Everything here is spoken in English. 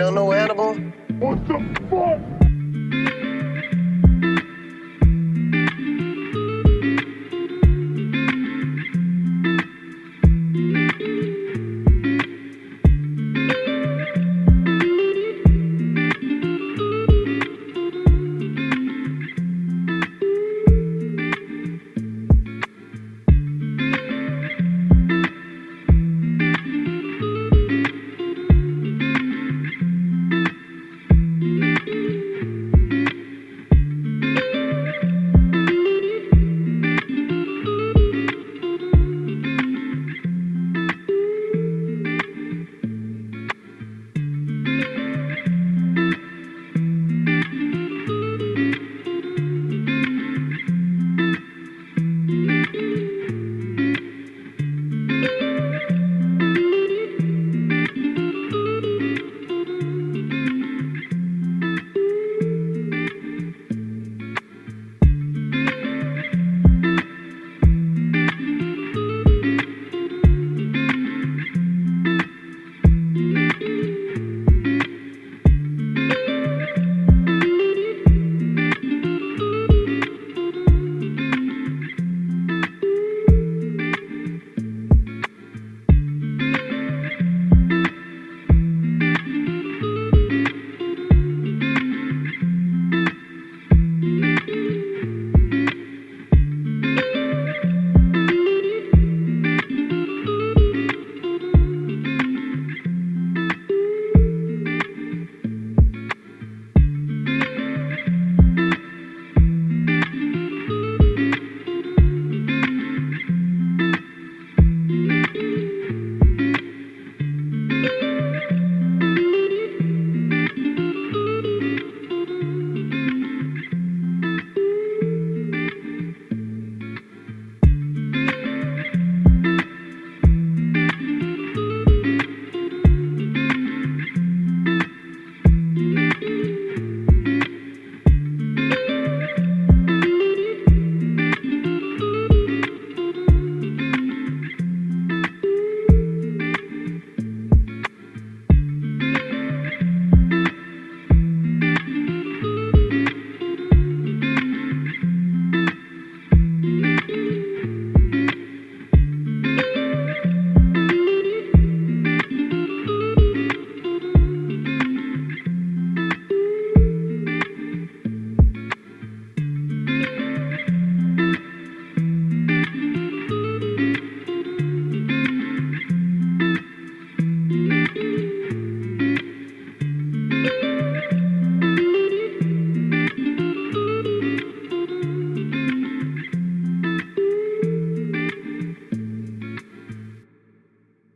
don't know Hannibal? What the fuck?